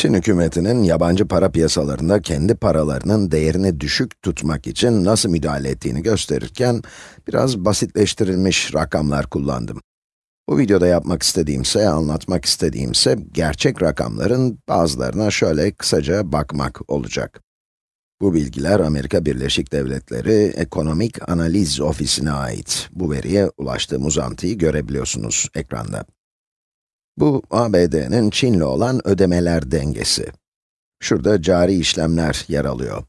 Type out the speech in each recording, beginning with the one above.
Çin hükümetinin yabancı para piyasalarında kendi paralarının değerini düşük tutmak için nasıl müdahale ettiğini gösterirken, biraz basitleştirilmiş rakamlar kullandım. Bu videoda yapmak istediğimse, anlatmak istediğimse, gerçek rakamların bazılarına şöyle kısaca bakmak olacak. Bu bilgiler Amerika Birleşik Devletleri Ekonomik Analiz Ofisi'ne ait. Bu veriye ulaştığım uzantıyı görebiliyorsunuz ekranda. Bu, ABD'nin Çin'le olan ödemeler dengesi. Şurada cari işlemler yer alıyor.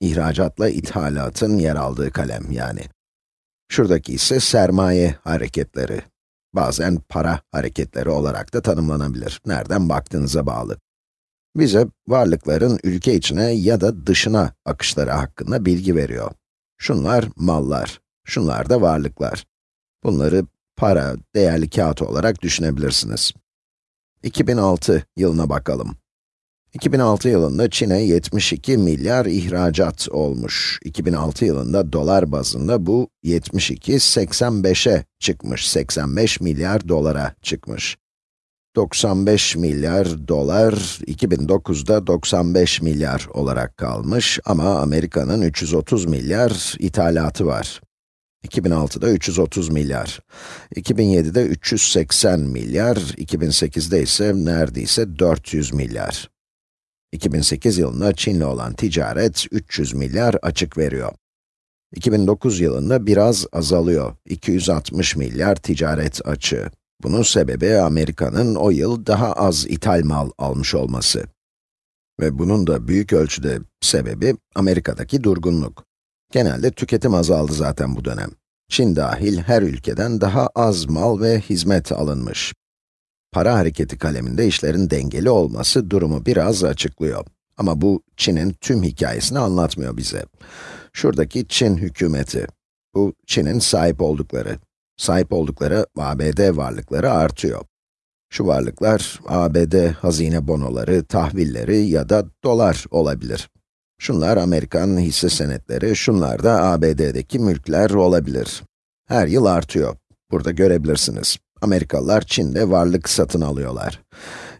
İhracatla ithalatın yer aldığı kalem yani. Şuradaki ise sermaye hareketleri. Bazen para hareketleri olarak da tanımlanabilir. Nereden baktığınıza bağlı. Bize varlıkların ülke içine ya da dışına akışları hakkında bilgi veriyor. Şunlar mallar, şunlar da varlıklar. Bunları para, değerli kağıt olarak düşünebilirsiniz. 2006 yılına bakalım. 2006 yılında Çin'e 72 milyar ihracat olmuş. 2006 yılında dolar bazında bu 72, 85'e çıkmış, 85 milyar dolara çıkmış. 95 milyar dolar, 2009'da 95 milyar olarak kalmış ama Amerika'nın 330 milyar ithalatı var. 2006'da 330 milyar, 2007'de 380 milyar, 2008'de ise neredeyse 400 milyar. 2008 yılında Çin'le olan ticaret 300 milyar açık veriyor. 2009 yılında biraz azalıyor, 260 milyar ticaret açığı. Bunun sebebi Amerika'nın o yıl daha az ithal mal almış olması. Ve bunun da büyük ölçüde sebebi Amerika'daki durgunluk. Genelde tüketim azaldı zaten bu dönem. Çin dahil her ülkeden daha az mal ve hizmet alınmış. Para hareketi kaleminde işlerin dengeli olması durumu biraz açıklıyor. Ama bu, Çin'in tüm hikayesini anlatmıyor bize. Şuradaki Çin hükümeti. Bu, Çin'in sahip oldukları. Sahip oldukları ABD varlıkları artıyor. Şu varlıklar, ABD hazine bonoları, tahvilleri ya da dolar olabilir. Şunlar Amerikan hisse senetleri, şunlar da ABD'deki mülkler olabilir. Her yıl artıyor. Burada görebilirsiniz. Amerikalılar Çin'de varlık satın alıyorlar.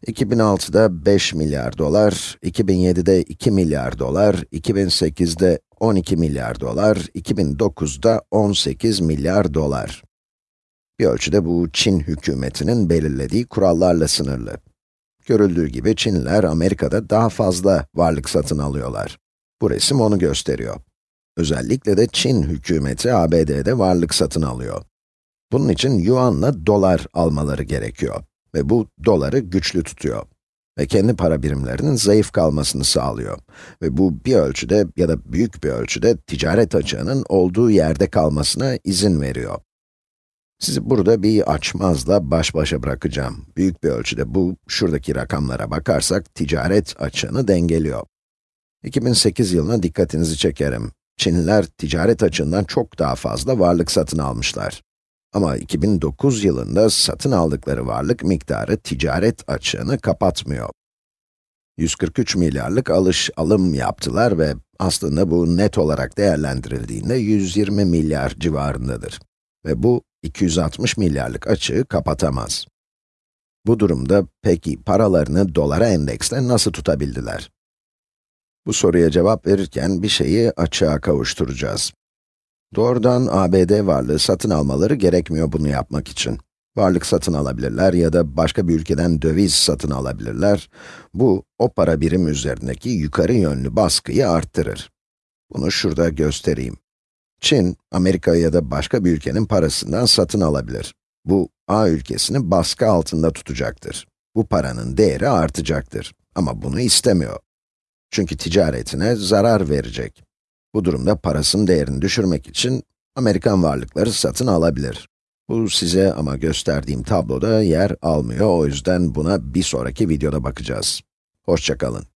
2006'da 5 milyar dolar, 2007'de 2 milyar dolar, 2008'de 12 milyar dolar, 2009'da 18 milyar dolar. Bir ölçüde bu Çin hükümetinin belirlediği kurallarla sınırlı. Görüldüğü gibi Çinliler Amerika'da daha fazla varlık satın alıyorlar. Bu resim onu gösteriyor. Özellikle de Çin hükümeti ABD'de varlık satın alıyor. Bunun için yuanla dolar almaları gerekiyor. Ve bu doları güçlü tutuyor. Ve kendi para birimlerinin zayıf kalmasını sağlıyor. Ve bu bir ölçüde ya da büyük bir ölçüde ticaret açığının olduğu yerde kalmasına izin veriyor. Sizi burada bir açmazla baş başa bırakacağım. Büyük bir ölçüde bu, şuradaki rakamlara bakarsak ticaret açığını dengeliyor. 2008 yılına dikkatinizi çekerim. Çinliler ticaret açığından çok daha fazla varlık satın almışlar. Ama 2009 yılında satın aldıkları varlık miktarı ticaret açığını kapatmıyor. 143 milyarlık alış alım yaptılar ve aslında bu net olarak değerlendirildiğinde 120 milyar civarındadır. Ve bu 260 milyarlık açığı kapatamaz. Bu durumda peki paralarını dolara endeksle nasıl tutabildiler? Bu soruya cevap verirken bir şeyi açığa kavuşturacağız. Doğrudan ABD varlığı satın almaları gerekmiyor bunu yapmak için. Varlık satın alabilirler ya da başka bir ülkeden döviz satın alabilirler. Bu, o para birim üzerindeki yukarı yönlü baskıyı arttırır. Bunu şurada göstereyim. Çin, Amerika ya da başka bir ülkenin parasından satın alabilir. Bu, A ülkesini baskı altında tutacaktır. Bu paranın değeri artacaktır. Ama bunu istemiyor. Çünkü ticaretine zarar verecek. Bu durumda parasının değerini düşürmek için Amerikan varlıkları satın alabilir. Bu size ama gösterdiğim tabloda yer almıyor, o yüzden buna bir sonraki videoda bakacağız. Hoşçakalın.